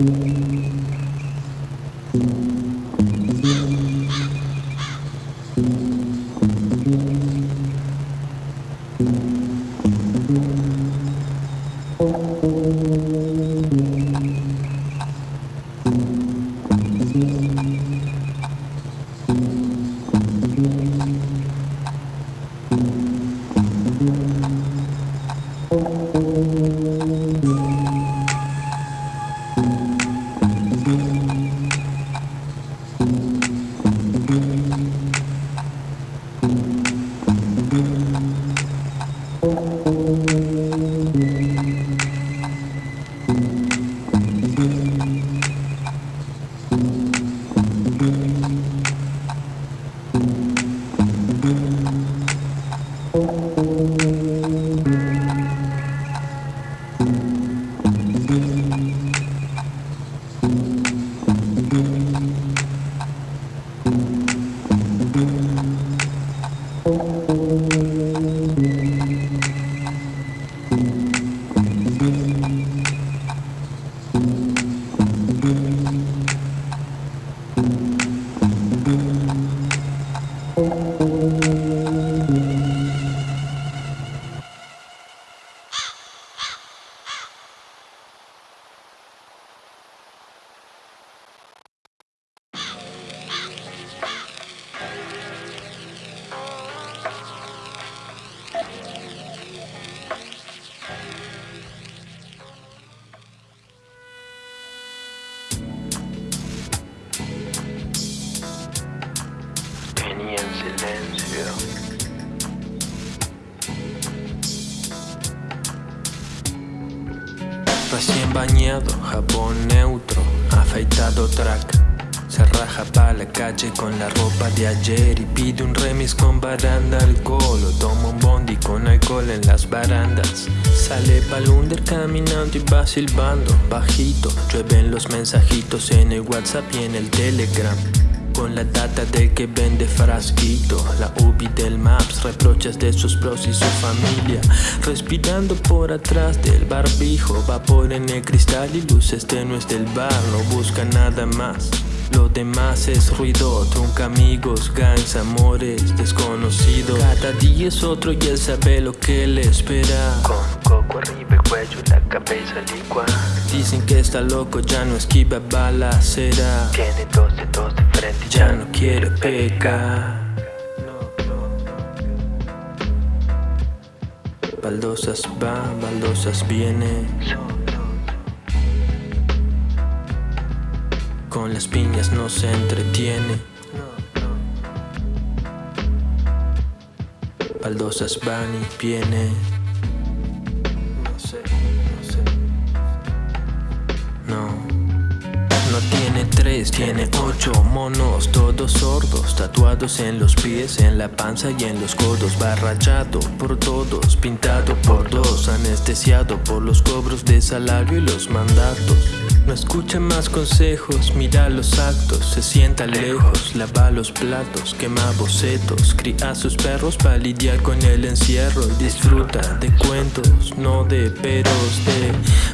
Tenía Bañado, jabón neutro, afeitado track. Se raja pa' la calle con la ropa de ayer y pide un remis con baranda alcohol o toma un bondi con alcohol en las barandas. Sale pa'l under caminando y va silbando bajito. Llueven los mensajitos en el WhatsApp y en el Telegram. Con la data de que vende frasquito. La UBI del Maps Reproches de sus pros y su familia. Respirando por atrás del barbijo Vapor en el cristal y luces tenues del bar. No busca nada más. Lo demás es ruido, trunca amigos, gangs, amores, desconocidos. Cada día es otro y él sabe lo que le espera está loco, ya no esquiva balacera. Tiene dos dedos de frente ya no quiere pecar. Baldosas va, baldosas viene Con las piñas no se entretiene. Baldosas van y viene tiene ocho monos, todos sordos Tatuados en los pies, en la panza y en los codos. Barrachado por todos, pintado por dos Anestesiado por los cobros de salario y los mandatos no escucha más consejos, mira los actos, se sienta lejos, lava los platos, quema bocetos, cría a sus perros para lidiar con el encierro, disfruta de cuentos, no de peros, de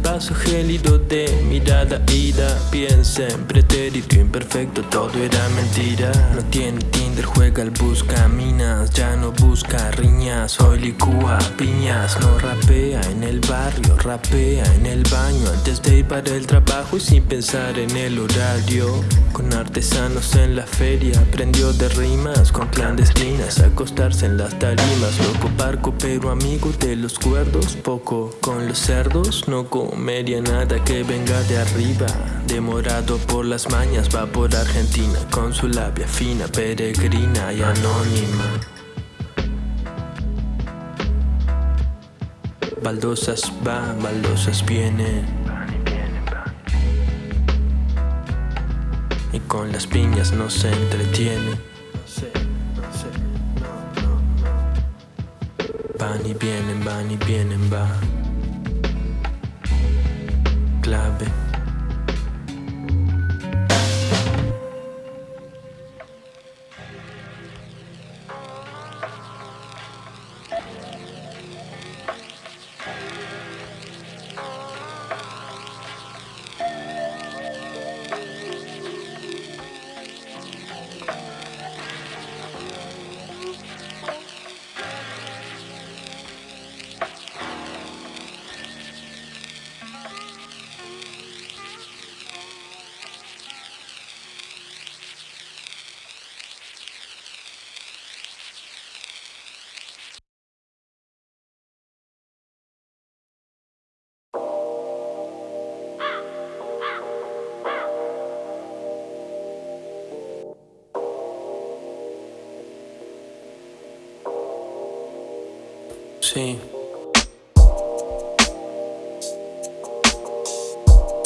paso gélido de mirada ida, piensa en pretérito imperfecto, todo era mentira, no tiene Tinder, juega al busca minas, ya no busca riñas, hoy licúa piñas, no rapea en el barrio, rapea en el baño antes de ir para el trabajo y sin pensar en el horario. Con artesanos en la feria Aprendió de rimas con clandestinas Acostarse en las tarimas. Loco parco pero amigo de los cuerdos Poco con los cerdos. No comería nada que venga de arriba Demorado por las mañas. Va por Argentina Con su labia fina, peregrina y anónima. Baldosas van, baldosas vienen Y con las piñas no se entretiene. Van y vienen, van y vienen, va. Clave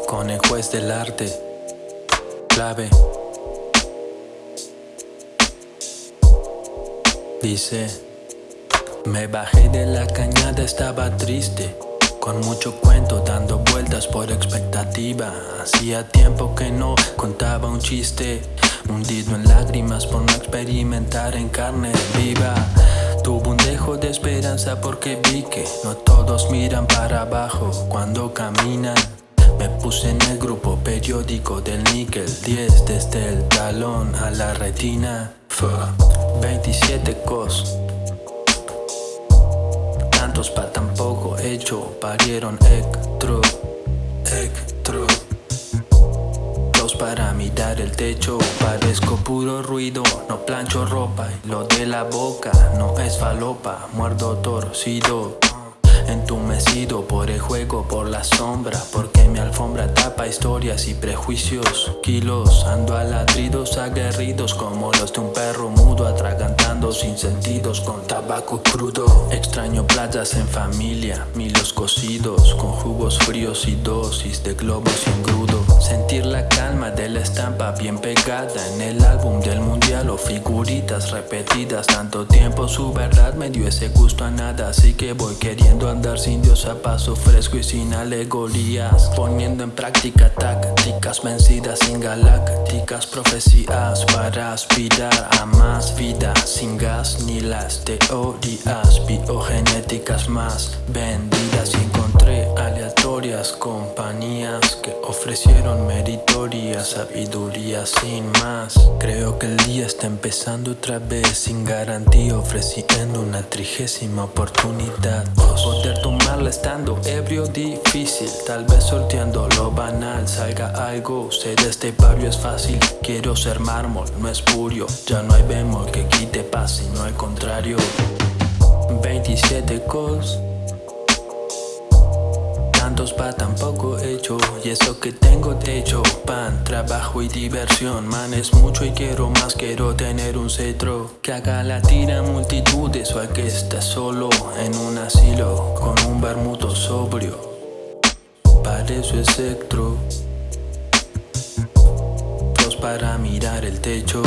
Con el juez del arte. Clave. Dice, me bajé de la cañada, estaba triste. Con mucho cuento dando vueltas por expectativa Hacía tiempo que no contaba un chiste Hundido en lágrimas por no experimentar en carne viva Tuve un dejo de esperanza porque vi que no todos miran para abajo cuando caminan Me puse en el grupo periódico del níquel 10 desde el talón a la retina. 27 cos. Tantos para tan poco hecho Parieron ectro, para mirar el techo. Parezco puro ruido, no plancho ropa. Lo de la boca no es falopa Muerdo torcido Entumecido por el juego, por la sombra Porque mi alfombra tapa historias y prejuicios. Kilos, ando a ladridos aguerridos Como los de un perro mudo Atragantando sin sentidos con tabaco crudo. Extraño playas en familia, milos cocidos Con jugos fríos y dosis de globos y engrudo Sentir la calma de la estampa bien pegada En el álbum del mundial o figuritas repetidas. Tanto tiempo su verdad me dio ese gusto a nada Así que voy queriendo andar sin Dios a paso fresco y sin alegorías Poniendo en práctica tácticas vencidas sin galácticas profecías Para aspirar a más vida sin gas ni las teorías biogenéticas más vendidas. Y encontré aleatorias compañías que ofrecieron meritoria sabiduría sin más. Creo que el día está empezando otra vez sin garantía ofreciendo una trigésima oportunidad tomarla estando. Ebrio difícil Tal vez sorteando lo banal. Salga algo Sé de este barrio es fácil. Quiero ser mármol, no es purio Ya no hay bemol que quite paz sino al contrario. 27 cos Pa' tan poco hecho. Y eso que tengo techo Pan, trabajo y diversión. Man es mucho y quiero más Quiero tener un cetro. Que haga la tira multitudes O al que esté solo en un asilo Con un bermudo sobrio. Para eso es Dos para mirar el techo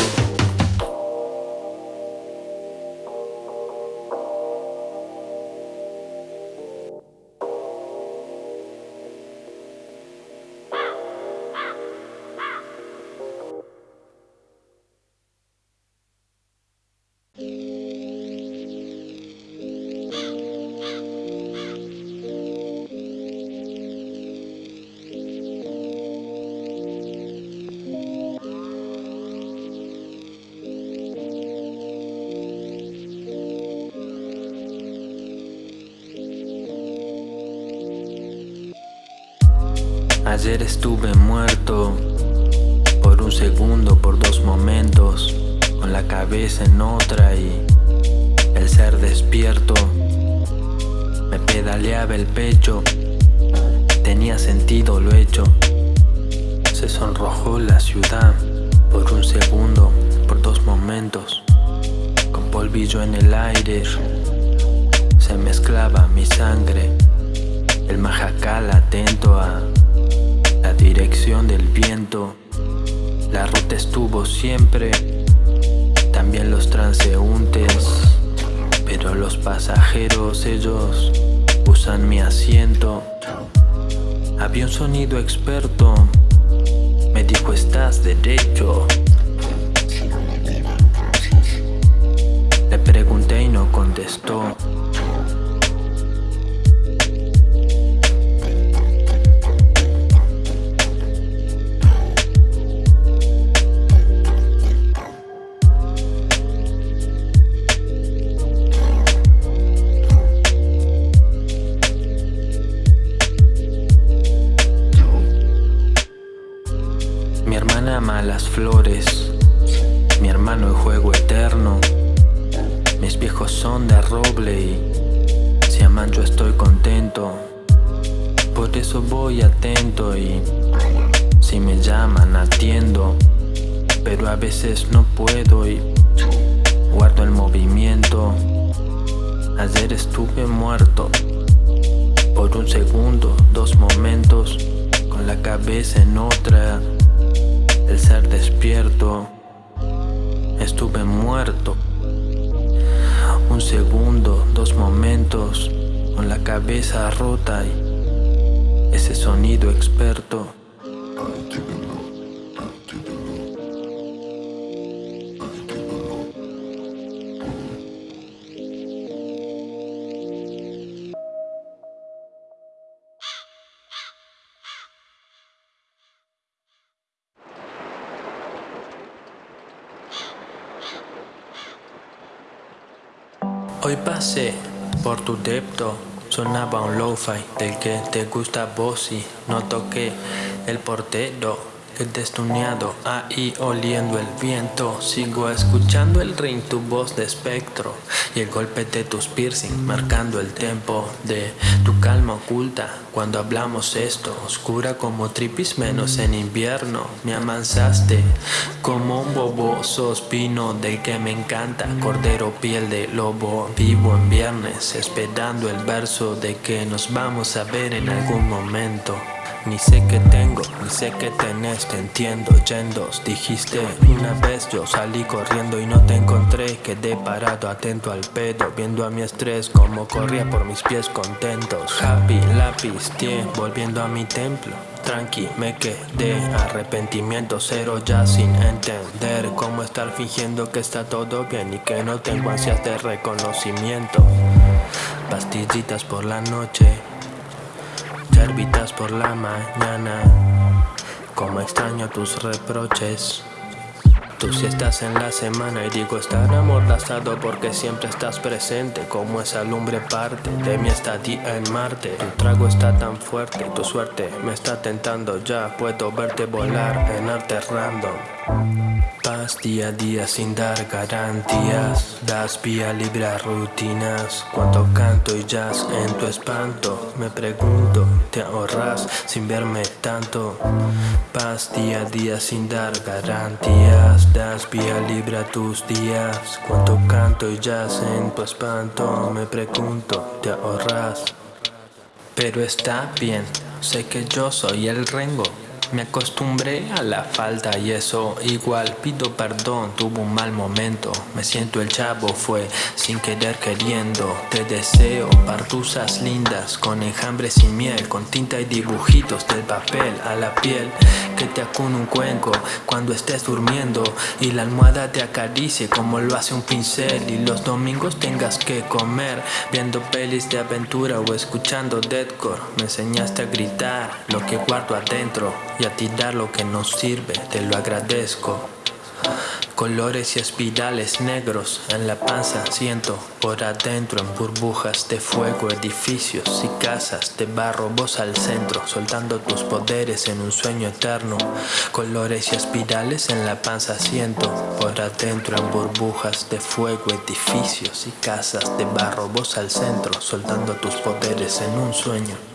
Ayer estuve muerto por un segundo, por dos momentos, con la cabeza en otra y el ser despierto. Me pedaleaba el pecho, tenía sentido lo hecho. Se sonrojó la ciudad por un segundo, por dos momentos, con polvillo en el aire. Se mezclaba mi sangre, el majacal atento a dirección del viento. La ruta estuvo siempre, también los transeúntes, pero los pasajeros ellos usan mi asiento. Había un sonido experto, me dijo estás derecho. Le pregunté y no contestó. Flores, mi hermano el juego eterno. Mis viejos son de roble y si aman yo estoy contento. Por eso voy atento y si me llaman atiendo. Pero a veces no puedo y guardo el movimiento. Ayer estuve muerto por un segundo, dos momentos, con la cabeza en otra, el ser despierto. Estuve muerto. Un segundo, dos momentos, con la cabeza rota y ese sonido experto. Hoy pasé por tu depto, sonaba un lo-fi del que te gusta vos y no toqué el portero el destuneado ahí oliendo el viento Sigo escuchando el ring, tu voz de espectro Y el golpe de tus piercing marcando el tempo De tu calma oculta. Cuando hablamos esto Oscura como tripis menos en invierno Me amansaste como un bobo Sospino del que me encanta Cordero piel de lobo Vivo en viernes esperando el verso De que nos vamos a ver en algún momento ni sé qué tengo, ni sé qué tenés, te entiendo Yendos, dijiste una vez yo salí corriendo y no te encontré. Quedé parado atento al pedo, viendo a mi estrés Como corría por mis pies contentos. Happy, lápiz, tie, volviendo a mi templo. Tranqui, me quedé, arrepentimiento cero ya sin entender Cómo estar fingiendo que está todo bien y que no tengo ansias de reconocimiento. Pastillitas por la noche Servitas por la mañana. Como extraño tus reproches. Tú si estás en la semana y digo estar amordazado porque siempre estás presente. Como esa lumbre parte de mi estadía en Marte. Tu trago está tan fuerte, tu suerte me está tentando. Ya Puedo verte volar en arte random Paz día a día sin dar garantías. Das vía libre a rutinas. Cuando canto y jazz en tu espanto. Me pregunto, ¿te ahorras sin verme tanto? Paz día a día sin dar garantías. Das vía libre a tus días. Cuando canto y jazz en tu espanto. Me pregunto, ¿te ahorras? Pero está bien, sé que yo soy el rengo me acostumbré a la falta y eso igual. Pido perdón, tuvo un mal momento. Me siento el chavo, fue sin querer queriendo. Te deseo partusas lindas con enjambre sin miel Con tinta y dibujitos del papel a la piel. Que te acune un cuenco cuando estés durmiendo Y la almohada te acaricie como lo hace un pincel. Y los domingos tengas que comer Viendo pelis de aventura o escuchando deathcore. Me enseñaste a gritar lo que guardo adentro a ti dar lo que nos sirve, te lo agradezco. Colores y espirales negros en la panza siento por adentro en burbujas de fuego, edificios y casas de barro, vos al centro, soltando tus poderes en un sueño eterno. Colores y espirales en la panza siento por adentro en burbujas de fuego, edificios y casas de barro, vos al centro, soltando tus poderes en un sueño.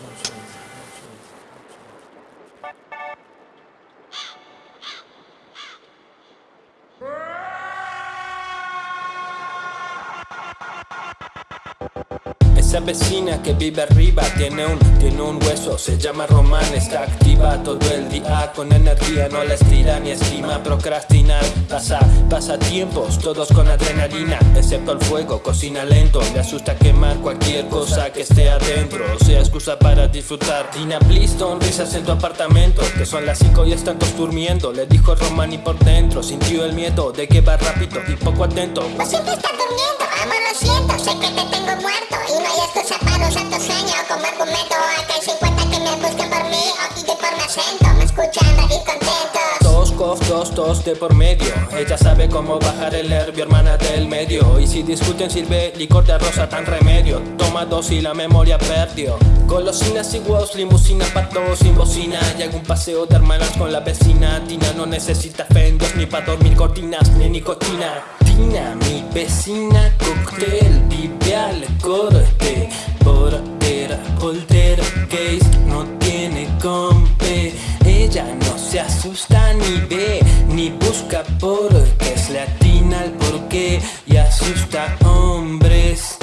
Esa vecina que vive arriba tiene un, tiene un hueso Se llama Román, está activa todo el día Con energía, no la estira ni estima Procrastinar, pasa, pasa tiempos Todos con adrenalina, excepto el fuego Cocina lento, le asusta quemar cualquier cosa que esté adentro Sea excusa para disfrutar. Tina Bliston, risas en tu apartamento Que son las 5 y están todos durmiendo Le dijo Román y por dentro Sintió el miedo de que va rápido y poco atento. No siempre estás durmiendo, amor lo siento Sé que te tengo muerto y no hay excusa para un santo sueño Como argumento acá hay 50 que me buscan por mí O de por mi acento, me escuchan reír contentos Dos dos, de por medio. Ella sabe cómo bajar el nervio, hermana del medio. Y si discuten sirve licor de rosa tan remedio. Toma dos y la memoria perdió. Golosinas y huevos, limusina pa' todos sin bocina. Y algún paseo de hermanas con la vecina. Tina no necesita fendos ni pa' dormir cortinas ni nicotina Tina, mi vecina, cóctel, vive al corte Portera, voltera, case, no tiene compe. Ella no se asusta ni ve, ni busca porque Es latina al porqué y asusta hombres.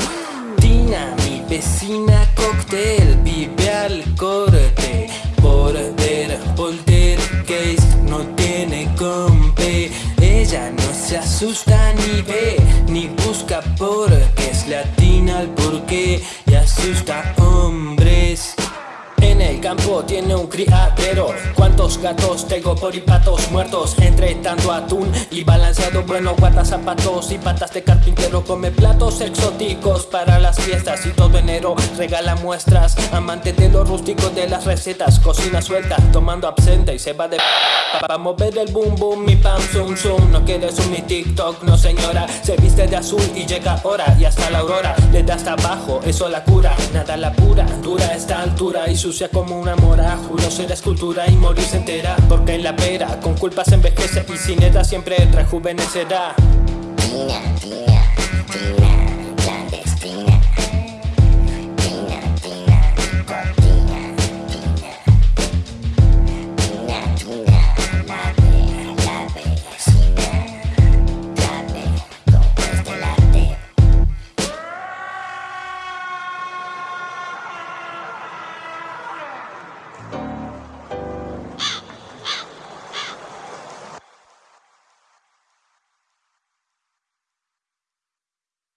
Vecina cóctel, vive al corte Border, poltergeist, no tiene compe Ella no se asusta ni ve, ni busca porque Es latina al porqué y asusta hombres en el campo tiene un criadero. ¿Cuántos gatos tengo por y patos muertos? Entre tanto atún y balanceado Bueno, guarda zapatos y patas de carpintero. Come platos exóticos para las fiestas Y todo enero. Regala muestras Amante de lo rústico de las recetas. Cocina suelta, tomando absente y se va de para mover el boom boom, mi pam zoom zoom. No quieres un mi TikTok, no señora. Se viste de azul y llega ahora Y hasta la aurora, da hasta abajo Eso la cura, nada la pura Dura esta altura y sucia como una mora. Juro ser escultura y morirse entera Porque en la pera, con culpas envejece Y sin edad siempre rejuvenecerá